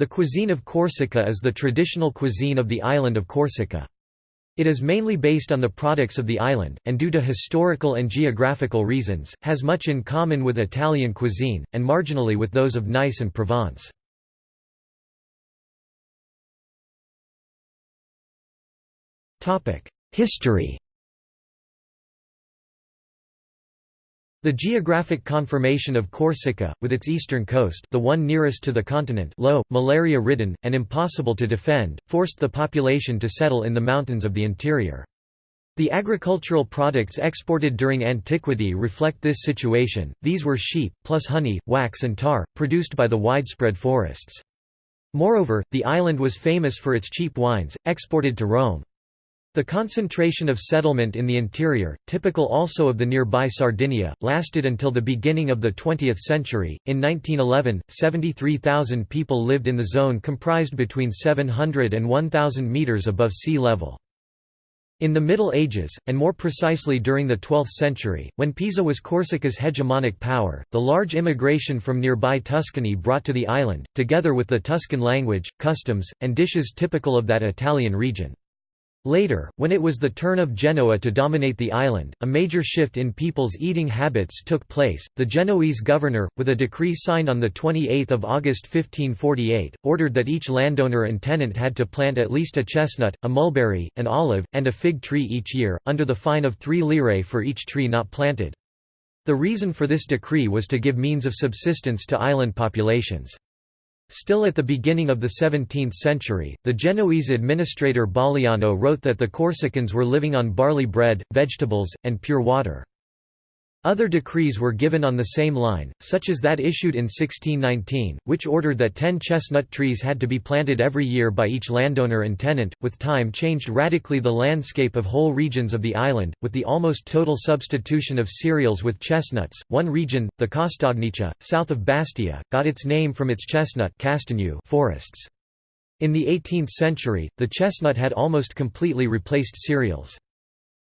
The cuisine of Corsica is the traditional cuisine of the island of Corsica. It is mainly based on the products of the island, and due to historical and geographical reasons, has much in common with Italian cuisine, and marginally with those of Nice and Provence. History The geographic conformation of Corsica, with its eastern coast the one nearest to the continent low, malaria-ridden, and impossible to defend, forced the population to settle in the mountains of the interior. The agricultural products exported during antiquity reflect this situation, these were sheep, plus honey, wax and tar, produced by the widespread forests. Moreover, the island was famous for its cheap wines, exported to Rome. The concentration of settlement in the interior, typical also of the nearby Sardinia, lasted until the beginning of the 20th century. In 1911, 73,000 people lived in the zone comprised between 700 and 1,000 metres above sea level. In the Middle Ages, and more precisely during the 12th century, when Pisa was Corsica's hegemonic power, the large immigration from nearby Tuscany brought to the island, together with the Tuscan language, customs, and dishes typical of that Italian region. Later, when it was the turn of Genoa to dominate the island, a major shift in people's eating habits took place. The Genoese governor, with a decree signed on 28 August 1548, ordered that each landowner and tenant had to plant at least a chestnut, a mulberry, an olive, and a fig tree each year, under the fine of three lire for each tree not planted. The reason for this decree was to give means of subsistence to island populations. Still at the beginning of the 17th century, the Genoese administrator Baliano wrote that the Corsicans were living on barley bread, vegetables, and pure water. Other decrees were given on the same line, such as that issued in 1619, which ordered that ten chestnut trees had to be planted every year by each landowner and tenant, with time changed radically the landscape of whole regions of the island, with the almost total substitution of cereals with chestnuts. One region, the Castagniccia, south of Bastia, got its name from its chestnut forests. In the 18th century, the chestnut had almost completely replaced cereals.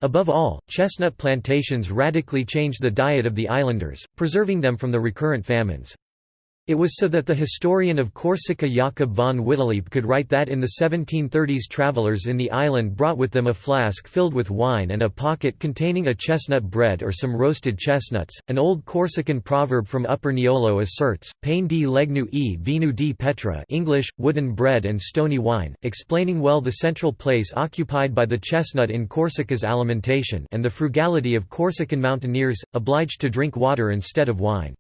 Above all, chestnut plantations radically changed the diet of the islanders, preserving them from the recurrent famines. It was so that the historian of Corsica Jakob von Wittelieb could write that in the 1730s travelers in the island brought with them a flask filled with wine and a pocket containing a chestnut bread or some roasted chestnuts. An old Corsican proverb from Upper Niolo asserts, pain di legnu e vinu di petra English, wooden bread and stony wine, explaining well the central place occupied by the chestnut in Corsica's alimentation and the frugality of Corsican mountaineers, obliged to drink water instead of wine.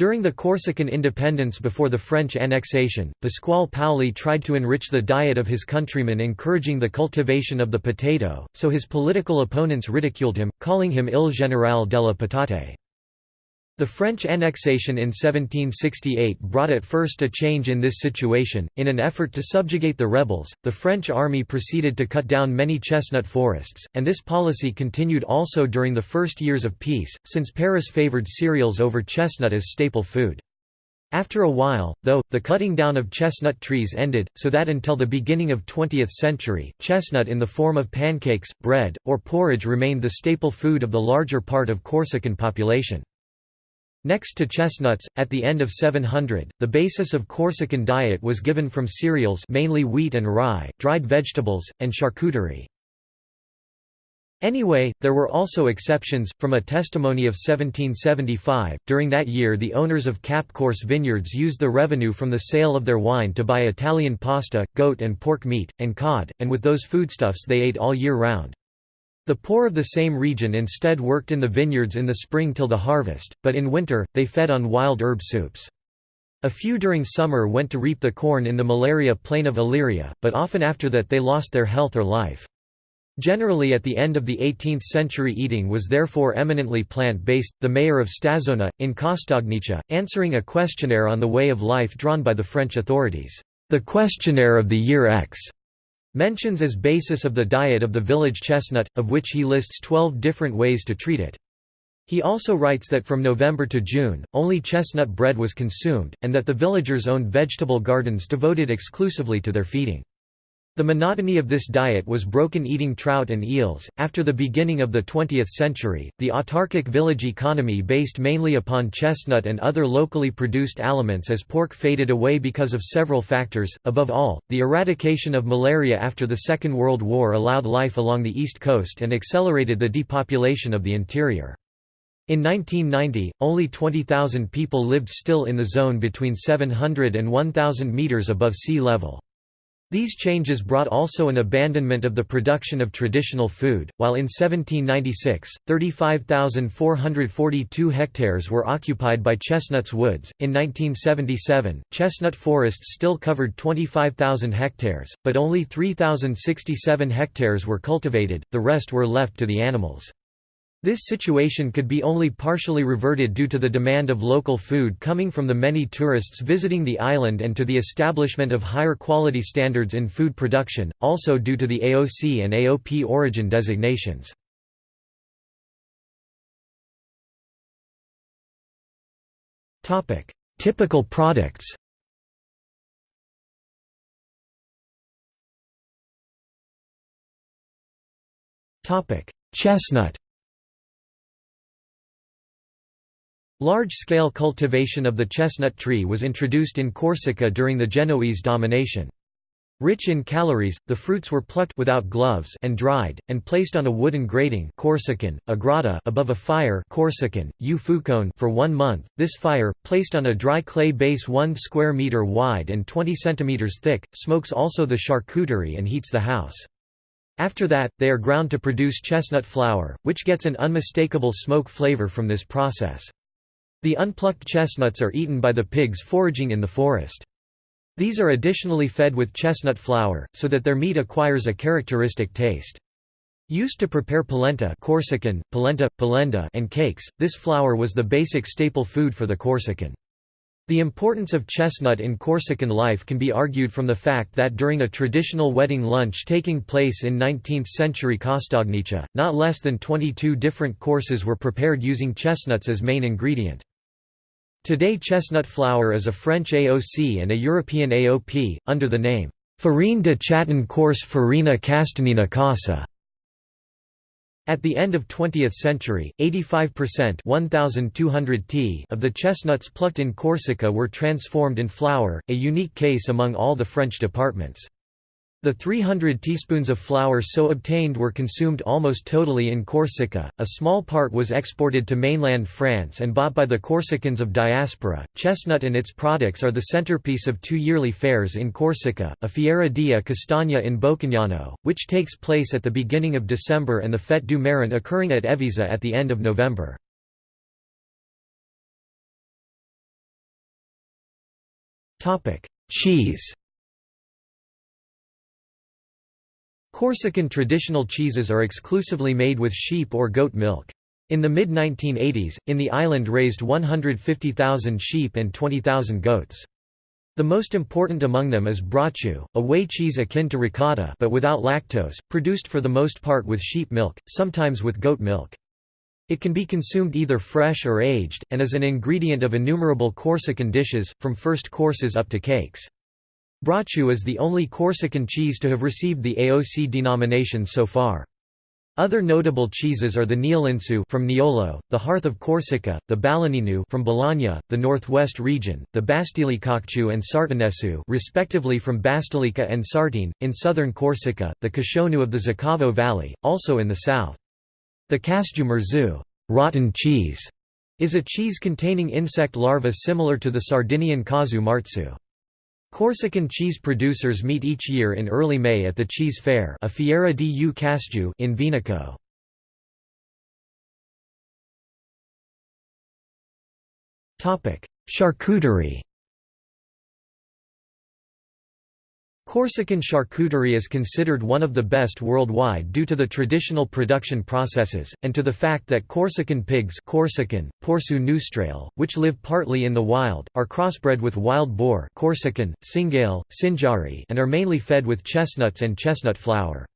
During the Corsican independence before the French annexation, Pasquale Paoli tried to enrich the diet of his countrymen encouraging the cultivation of the potato, so his political opponents ridiculed him, calling him Il Generale della Patate. The French annexation in 1768 brought at first a change in this situation. In an effort to subjugate the rebels, the French army proceeded to cut down many chestnut forests, and this policy continued also during the first years of peace, since Paris favored cereals over chestnut as staple food. After a while, though, the cutting down of chestnut trees ended, so that until the beginning of 20th century, chestnut in the form of pancakes, bread, or porridge remained the staple food of the larger part of Corsican population. Next to chestnuts, at the end of 700, the basis of Corsican diet was given from cereals mainly wheat and rye, dried vegetables, and charcuterie. Anyway, there were also exceptions. From a testimony of 1775, during that year the owners of Cap Corse vineyards used the revenue from the sale of their wine to buy Italian pasta, goat and pork meat, and cod, and with those foodstuffs they ate all year round. The poor of the same region instead worked in the vineyards in the spring till the harvest, but in winter, they fed on wild herb soups. A few during summer went to reap the corn in the malaria plain of Aleria, but often after that they lost their health or life. Generally at the end of the 18th century eating was therefore eminently plant-based. The mayor of Stazzona, in Castagniccia, answering a questionnaire on the way of life drawn by the French authorities, the questionnaire of the year X, Mentions as basis of the diet of the village chestnut, of which he lists 12 different ways to treat it. He also writes that from November to June, only chestnut bread was consumed, and that the villagers owned vegetable gardens devoted exclusively to their feeding. The monotony of this diet was broken eating trout and eels. After the beginning of the 20th century, the autarkic village economy based mainly upon chestnut and other locally produced aliments as pork faded away because of several factors. Above all, the eradication of malaria after the Second World War allowed life along the east coast and accelerated the depopulation of the interior. In 1990, only 20,000 people lived still in the zone between 700 and 1,000 meters above sea level. These changes brought also an abandonment of the production of traditional food, while in 1796, 35,442 hectares were occupied by chestnuts woods. In 1977, chestnut forests still covered 25,000 hectares, but only 3,067 hectares were cultivated, the rest were left to the animals. This situation could be only partially reverted due to the demand of local food coming from the many tourists visiting the island and to the establishment of higher quality standards in food production, also due to the AOC and AOP origin designations. Typical products Chestnut Large-scale cultivation of the chestnut tree was introduced in Corsica during the Genoese domination. Rich in calories, the fruits were plucked without gloves and dried, and placed on a wooden grating Corsican, a agrata above a fire Corsican, for one month. This fire, placed on a dry clay base 1 square meter wide and 20 centimeters thick, smokes also the charcuterie and heats the house. After that, they are ground to produce chestnut flour, which gets an unmistakable smoke flavor from this process. The unplucked chestnuts are eaten by the pigs foraging in the forest. These are additionally fed with chestnut flour, so that their meat acquires a characteristic taste. Used to prepare polenta Corsican, polenta, polenda and cakes, this flour was the basic staple food for the Corsican. The importance of chestnut in Corsican life can be argued from the fact that during a traditional wedding lunch taking place in 19th-century Castagniccia, not less than 22 different courses were prepared using chestnuts as main ingredient. Today chestnut flour is a French AOC and a European AOP, under the name, Farine de Châtain Corse Farina Castanina Casa. At the end of 20th century, 85% 1,200 t of the chestnuts plucked in Corsica were transformed in flour, a unique case among all the French departments. The 300 teaspoons of flour so obtained were consumed almost totally in Corsica, a small part was exported to mainland France and bought by the Corsicans of diaspora. Chestnut and its products are the centerpiece of two yearly fairs in Corsica, a Fiera dia Castagna in Bocognano, which takes place at the beginning of December and the Fête du Marron occurring at Evisa at the end of November. Cheese Corsican traditional cheeses are exclusively made with sheep or goat milk. In the mid-1980s, in the island raised 150,000 sheep and 20,000 goats. The most important among them is brocciu, a whey cheese akin to ricotta but without lactose, produced for the most part with sheep milk, sometimes with goat milk. It can be consumed either fresh or aged, and is an ingredient of innumerable Corsican dishes, from first courses up to cakes. Brocciu is the only Corsican cheese to have received the AOC denomination so far. Other notable cheeses are the Niolinsu from Niolo, the Hearth of Corsica, the Balagnino from Balagna, the Northwest region, the Bastilicocciu and Sartinesu respectively from Bastelica and Sartene, in southern Corsica, the Cascionu of the Zicavo Valley, also in the south. The Casgiu rotten cheese, is a cheese containing insect larvae similar to the Sardinian Casu marzu. Corsican cheese producers meet each year in early May at the Cheese Fair a Fiera di U Casgiu in Venaco. Charcuterie Corsican charcuterie is considered one of the best worldwide due to the traditional production processes, and to the fact that Corsican pigs Corsican, Porsu Neustrale, which live partly in the wild, are crossbred with wild boar Corsican, Cingale, Cinjari and are mainly fed with chestnuts and chestnut flour.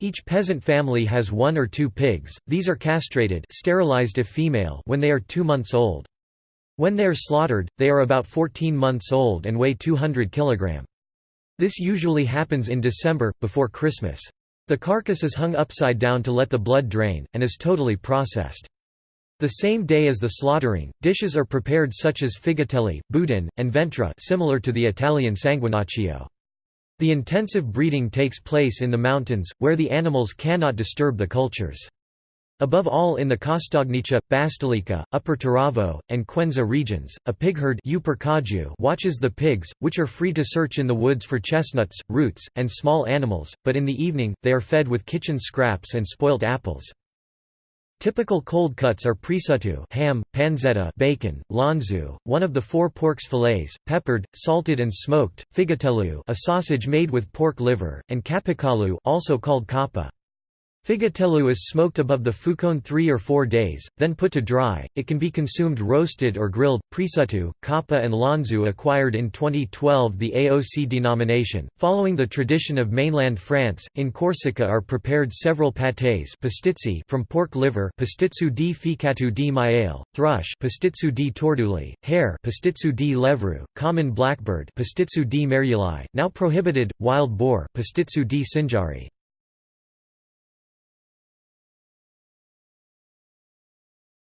Each peasant family has one or two pigs, these are castrated sterilized if female when they are two months old. When they are slaughtered, they are about 14 months old and weigh 200 kg. This usually happens in December, before Christmas. The carcass is hung upside down to let the blood drain, and is totally processed. The same day as the slaughtering, dishes are prepared such as figatelli, boudin, and ventra similar to the Italian sanguinaccio. The intensive breeding takes place in the mountains, where the animals cannot disturb the cultures. Above all in the Castagniccia, Basilica, Upper Taravo, and Quenza regions, a pigherd watches the pigs, which are free to search in the woods for chestnuts, roots, and small animals, but in the evening, they are fed with kitchen scraps and spoilt apples. Typical cold cuts are prosciutto ham, pancetta bacon, lonzu, one of the four pork's fillets, peppered, salted and smoked, figatello a sausage made with pork liver, and capicalu also called capa. Figatello is smoked above the fucone three or four days, then put to dry. It can be consumed roasted or grilled. Prosciutto, capa, and lonzu acquired in 2012 the AOC denomination. Following the tradition of mainland France, in Corsica are prepared several pâtés from pork liver, pastizzu di ficatu di maiale, thrush, pastizzu di torduli, hare, pastizzu di levru, common blackbird, pastizzu di meriuli, now prohibited, wild boar, pastizzu di cinjari.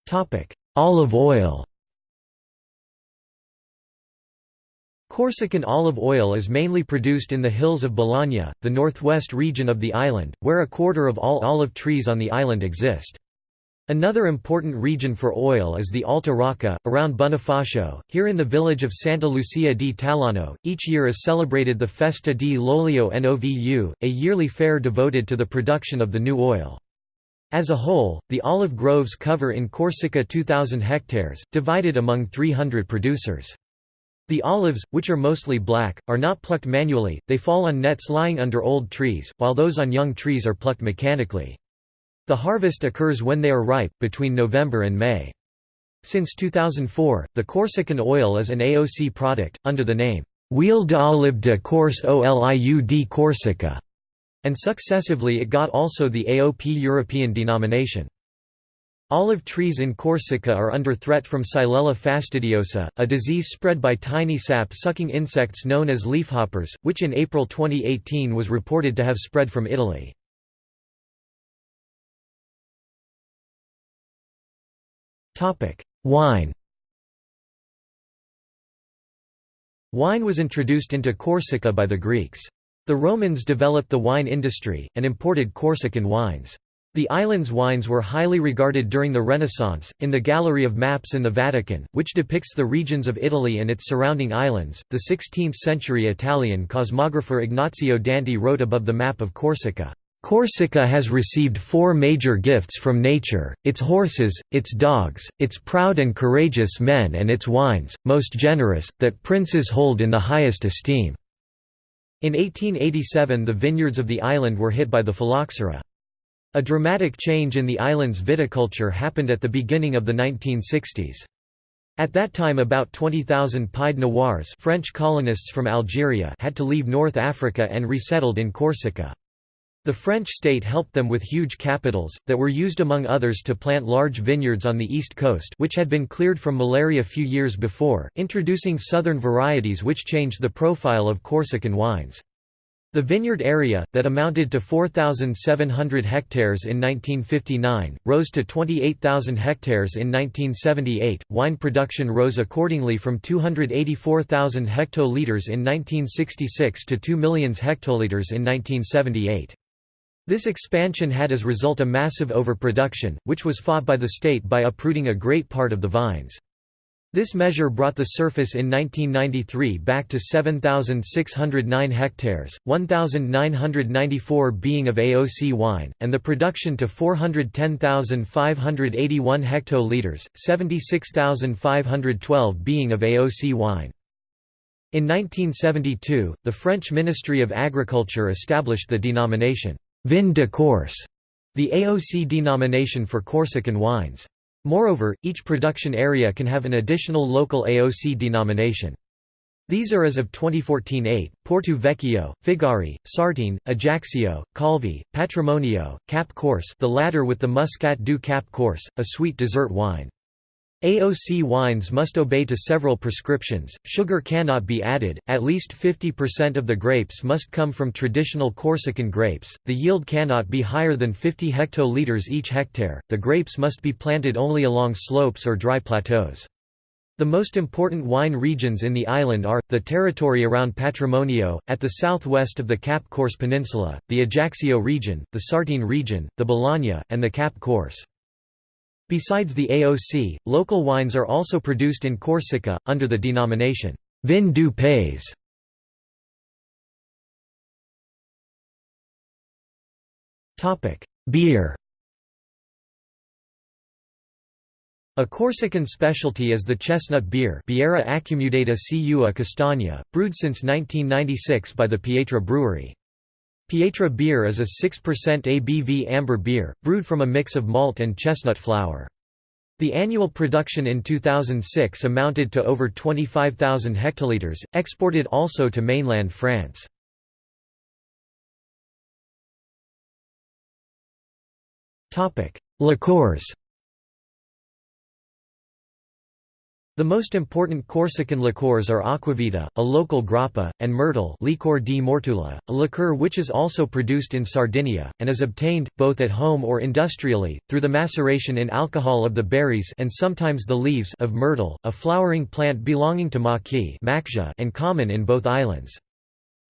Topic: Olive oil. Corsican olive oil is mainly produced in the hills of Balagna, the northwest region of the island, where a quarter of all olive trees on the island exist. Another important region for oil is the Alta Rocca, around Bonifacio. Here in the village of Santa Lucia di Talano, each year is celebrated the Festa di l'Olio Novu, a yearly fair devoted to the production of the new oil. As a whole, the olive groves cover in Corsica 2,000 hectares, divided among 300 producers. The olives, which are mostly black, are not plucked manually, they fall on nets lying under old trees, while those on young trees are plucked mechanically. The harvest occurs when they are ripe, between November and May. Since 2004, the Corsican oil is an AOC product, under the name, Huile d'olive de Corse Oliud Corsica and successively it got also the AOP European denomination. Olive trees in Corsica are under threat from Xylella fastidiosa, a disease spread by tiny sap-sucking insects known as leafhoppers, which in April 2018 was reported to have spread from Italy. Wine Wine was introduced into Corsica by the Greeks. The Romans developed the wine industry, and imported Corsican wines. The island's wines were highly regarded during the Renaissance. In the Gallery of Maps in the Vatican, which depicts the regions of Italy and its surrounding islands, the 16th century Italian cosmographer Ignazio Danti wrote above the map of Corsica. Corsica has received four major gifts from nature, its horses, its dogs, its proud and courageous men and its wines, most generous, that princes hold in the highest esteem. In 1887 the vineyards of the island were hit by the phylloxera. A dramatic change in the island's viticulture happened at the beginning of the 1960s. At that time about 20,000 Pied Noirs French colonists from Algeria had to leave North Africa and resettled in Corsica. The French state helped them with huge capitals, that were used among others to plant large vineyards on the east coast which had been cleared from malaria a few years before, introducing southern varieties which changed the profile of Corsican wines. The vineyard area, that amounted to 4,700 hectares in 1959, rose to 28,000 hectares in 1978. Wine production rose accordingly from 284,000 hectoliters in 1966 to 2 million hectoliters in 1978. This expansion had as result a massive overproduction, which was fought by the state by uprooting a great part of the vines. This measure brought the surface in 1993 back to 7,609 hectares, 1,994 being of AOC wine, and the production to 410,581 hectoliters, 76,512 being of AOC wine. In 1972, the French Ministry of Agriculture established the denomination Vin de Corse, the AOC denomination for Corsican wines. Moreover, each production area can have an additional local AOC denomination. These are as of 2014 8, Porto Vecchio, Figari, Sartene, Ajaccio, Calvi, Patrimonio, Cap Corse the latter with the Muscat du Cap Corse, a sweet dessert wine. AOC wines must obey to several prescriptions, sugar cannot be added, at least 50% of the grapes must come from traditional Corsican grapes, the yield cannot be higher than 50 hectoliters each hectare, the grapes must be planted only along slopes or dry plateaus. The most important wine regions in the island are, the territory around Patrimonio, at the southwest of the Cap Corse Peninsula, the Ajaccio region, the Sartene region, the Balagna, and the Cap Corse. Besides the AOC, local wines are also produced in Corsica, under the denomination, Vin du Pays. Beer A Corsican specialty is the chestnut beer Birra accumulata Ciua Castagna, brewed since 1996 by the Pietra Brewery. Pietra beer is a 6% ABV amber beer, brewed from a mix of malt and chestnut flour. The annual production in 2006 amounted to over 25,000 hectoliters, exported also to mainland France. Liqueurs The most important Corsican liqueurs are Aquavita, a local grappa, and Myrtle Licor di Mortula, a liqueur which is also produced in Sardinia, and is obtained, both at home or industrially, through the maceration in alcohol of the berries and sometimes the leaves of myrtle, a flowering plant belonging to maqui and common in both islands.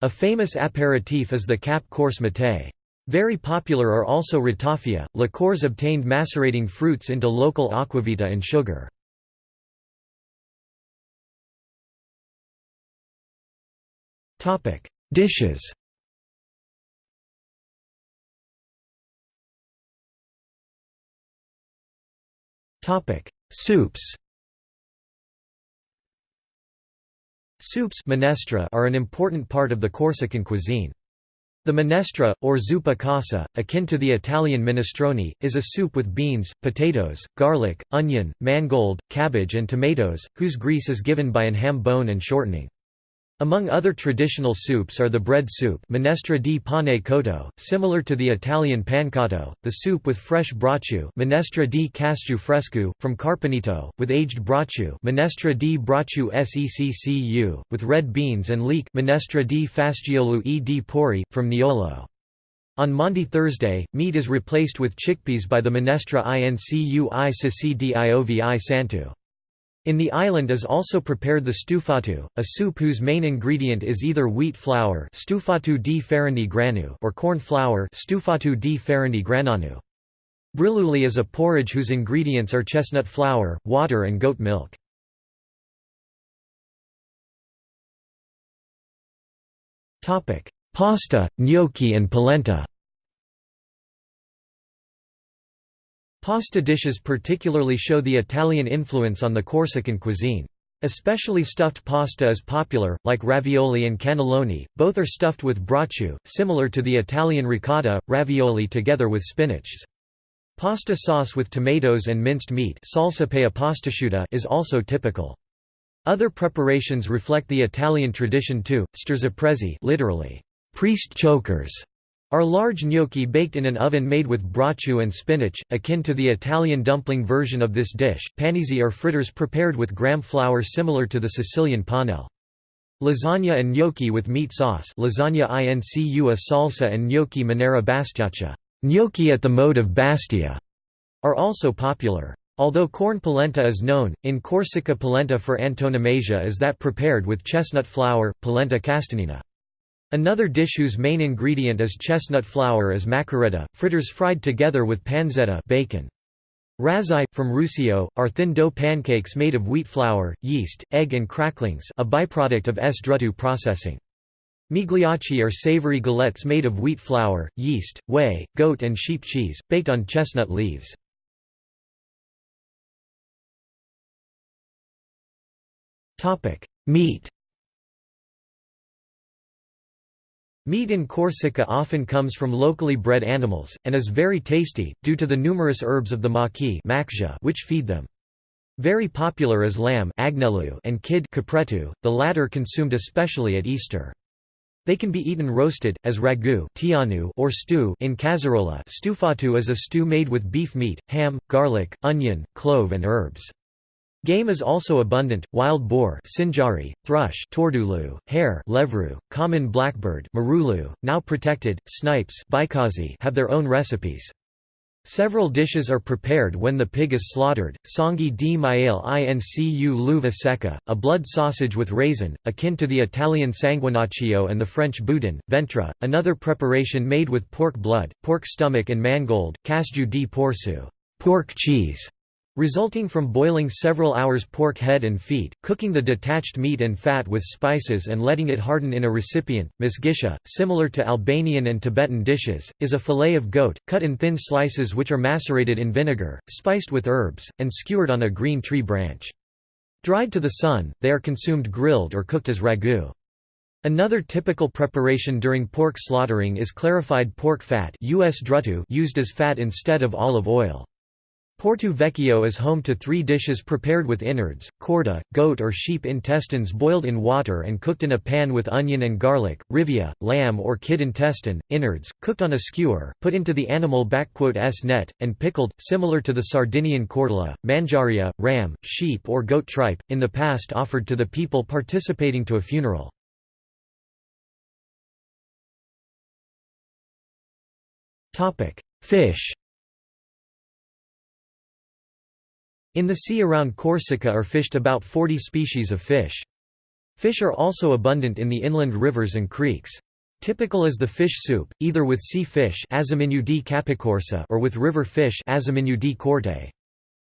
A famous aperitif is the Cap Corse Mattei. Very popular are also ratafia, liqueurs obtained macerating fruits into local aquavita and sugar. Topic: Dishes. Topic: Soups. Soups minestra are an important part of the Corsican cuisine. The minestra, or zuppa casa, akin to the Italian minestrone, is a soup with beans, potatoes, garlic, onion, mangold, cabbage and tomatoes, whose grease is given by an ham bone and shortening. Among other traditional soups are the bread soup minestra di pane cotto, similar to the Italian pancotto, the soup with fresh brocciu minestra di casciu fresco, from Carpenito, with aged brocciu minestra di brocciu seccu, with red beans and leek minestra di fasciolo e di porri, from Niolo. On Maundy Thursday, meat is replaced with chickpeas by the minestra incu i sisi di santu. In the island is also prepared the stufatu, a soup whose main ingredient is either wheat flour stufatu di granu or corn flour stufatu di grananu. Briluli is a porridge whose ingredients are chestnut flour, water and goat milk. Pasta, gnocchi and polenta Pasta dishes particularly show the Italian influence on the Corsican cuisine. Especially stuffed pasta is popular, like ravioli and cannelloni, both are stuffed with brocciu, similar to the Italian ricotta, ravioli together with spinach. Pasta sauce with tomatoes and minced meat is also typical. Other preparations reflect the Italian tradition too, sterzaprezi literally, priest chokers, are large gnocchi baked in an oven made with brocciu and spinach, akin to the Italian dumpling version of this dish. Panizzi are fritters prepared with gram flour similar to the Sicilian panelle. Lasagna and gnocchi with meat sauce lasagna incu a salsa and gnocchi manera bastiaccia gnocchi at the mode of Bastia, are also popular. Although corn polenta is known, in Corsica polenta for antonomasia is that prepared with chestnut flour, polenta castanina. Another dish whose main ingredient is chestnut flour is maccheretta, fritters fried together with pancetta bacon. Razzai, from Ruscio, are thin dough pancakes made of wheat flour, yeast, egg and cracklings a byproduct of S. druttu processing. Migliacci are savory galettes made of wheat flour, yeast, whey, goat and sheep cheese, baked on chestnut leaves. Meat Meat in Corsica often comes from locally bred animals, and is very tasty, due to the numerous herbs of the maqui which feed them. Very popular is lamb and kid the latter consumed especially at Easter. They can be eaten roasted, as ragu or stew in casserola stufatu is a stew made with beef meat, ham, garlic, onion, clove and herbs. Game is also abundant, wild boar sinjari, thrush tordulu, hare levru, common blackbird marulu, now protected, snipes have their own recipes. Several dishes are prepared when the pig is slaughtered, sangue di maiale incu l'uva secca, a blood sausage with raisin, akin to the Italian sanguinaccio and the French boudin, ventre, another preparation made with pork blood, pork stomach and mangold, casju di porsu pork cheese", resulting from boiling several hours pork head and feet, cooking the detached meat and fat with spices and letting it harden in a recipient. Misgisha, similar to Albanian and Tibetan dishes, is a fillet of goat, cut in thin slices which are macerated in vinegar, spiced with herbs, and skewered on a green tree branch. Dried to the sun, they are consumed grilled or cooked as ragu. Another typical preparation during pork slaughtering is clarified pork fat used as fat instead of olive oil. Porto Vecchio is home to three dishes prepared with innards, corda, goat or sheep intestines boiled in water and cooked in a pan with onion and garlic, rivia, lamb or kid intestine, innards, cooked on a skewer, put into the animal s net, and pickled, similar to the Sardinian cordula, manjaria, ram, sheep or goat tripe, in the past offered to the people participating to a funeral. Fish In the sea around Corsica are fished about 40 species of fish. Fish are also abundant in the inland rivers and creeks. Typical is the fish soup, either with sea fish or with river fish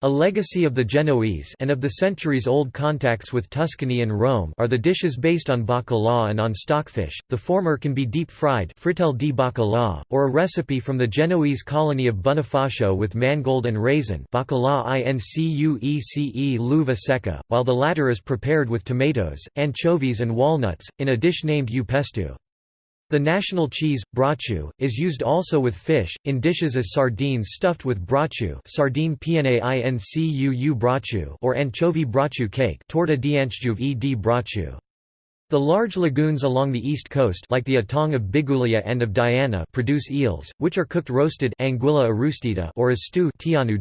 a legacy of the Genoese and of the centuries-old contacts with Tuscany and Rome are the dishes based on bacalao and on stockfish, the former can be deep-fried di bacalao, or a recipe from the Genoese colony of Bonifacio with mangold and raisin bacalao incuece l'uva while the latter is prepared with tomatoes, anchovies and walnuts, in a dish named upestu. The national cheese, brocciu, is used also with fish, in dishes as sardines stuffed with brocciu sardine brocciu or anchovy brocciu cake torta e di brocciu. The large lagoons along the east coast like the Atong of Biguglia and of Diana produce eels, which are cooked roasted anguilla arrostita or as stew tianu.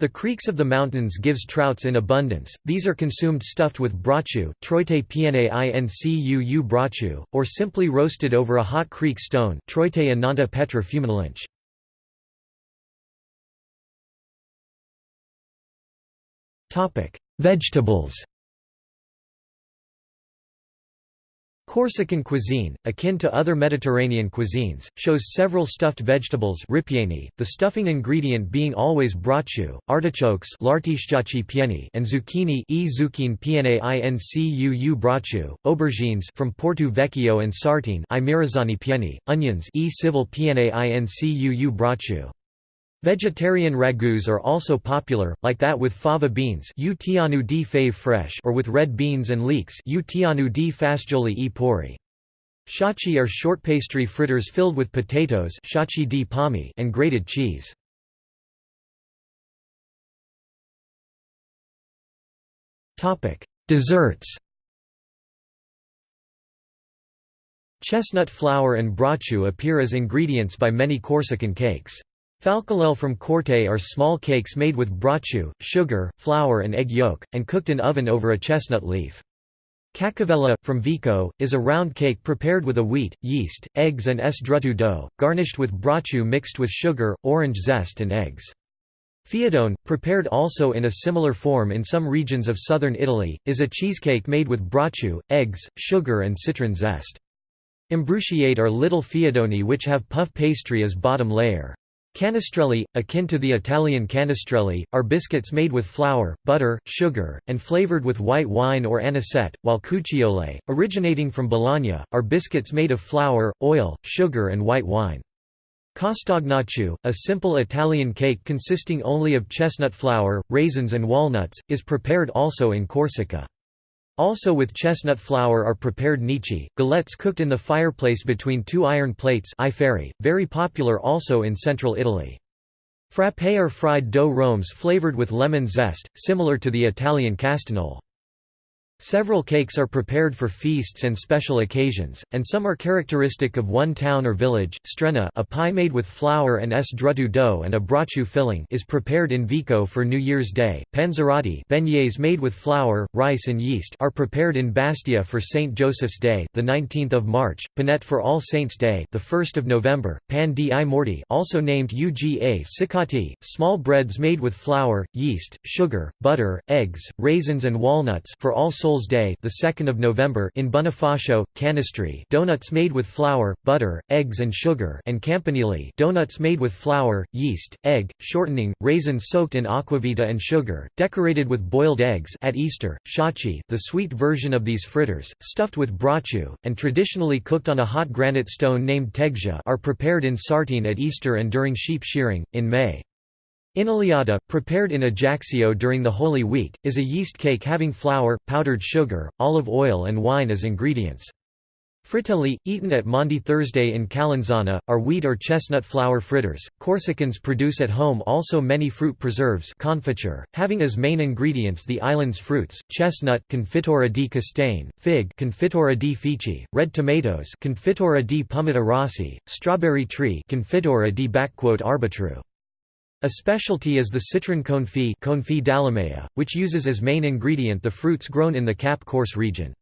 The creeks of the mountains gives trouts in abundance, these are consumed stuffed with brachu troite pnaincuu brocciu, or simply roasted over a hot creek stone troite ananta petra fumilinch. Vegetables Corsican cuisine, akin to other Mediterranean cuisines, shows several stuffed vegetables ripieni, the stuffing ingredient being always brocciu, artichokes and zucchini e zucchine incuu brocciu, aubergines from Porto Vecchio and Sartene pieni, onions e civil incuu brocciu. Vegetarian ragouts are also popular, like that with fava beans or with red beans and leeks. Shachi are short pastry fritters filled with potatoes and grated cheese. Desserts Chestnut flour and brocciu appear as ingredients by many Corsican cakes. Falcolelle from Corte are small cakes made with brocciu, sugar, flour and egg yolk, and cooked in oven over a chestnut leaf. Cacavella, from Vico, is a round cake prepared with a wheat, yeast, eggs and strutto dough, garnished with brocciu mixed with sugar, orange zest and eggs. Fiadone, prepared also in a similar form in some regions of southern Italy, is a cheesecake made with brocciu, eggs, sugar and citron zest. Imbrucciate are little fiadoni which have puff pastry as bottom layer. Canestrelli, akin to the Italian canestrelli, are biscuits made with flour, butter, sugar, and flavored with white wine or anisette, while cucciole, originating from Balagna, are biscuits made of flour, oil, sugar and white wine. Castagnaccio, a simple Italian cake consisting only of chestnut flour, raisins and walnuts, is prepared also in Corsica. Also with chestnut flour are prepared nichi, galettes cooked in the fireplace between two iron plates very popular also in central Italy. Frappé are fried dough rhombs flavored with lemon zest, similar to the Italian castanole. Several cakes are prepared for feasts and special occasions, and some are characteristic of one town or village. Strena a pie made with flour and sdrutu dough and a brachu filling is prepared in Vico for New Year's Day. Panzerotti beignets made with flour, rice and yeast are prepared in Bastia for St. Joseph's Day, the 19th of March, Panette for All Saints' Day, the 1st of November, Pan di Morti also named Uga Sicati, small breads made with flour, yeast, sugar, butter, eggs, raisins and walnuts for All Souls Souls Day, the 2nd of November, in Bonifacio, Canistri, donuts made with flour, butter, eggs and sugar, and Campanile, donuts made with flour, yeast, egg, shortening, raisins soaked in aquavita and sugar, decorated with boiled eggs. At Easter, sciaci, the sweet version of these fritters, stuffed with braciu, and traditionally cooked on a hot granite stone named teggia, are prepared in Sartene at Easter and during sheep shearing in May. Inaliata, prepared in Ajaccio during the Holy Week, is a yeast cake having flour, powdered sugar, olive oil and wine as ingredients. Fritelli, eaten at Maundy Thursday in Calenzana, are wheat or chestnut flour fritters. Corsicans produce at home also many fruit preserves confiture, having as main ingredients the island's fruits, chestnut Confitura di Castane, fig Confitura di Fici, red tomatoes Confitura di Rossi, strawberry tree Confitura di Arbitru. A specialty is the citron confit which uses as main ingredient the fruits grown in the Cap Corse region.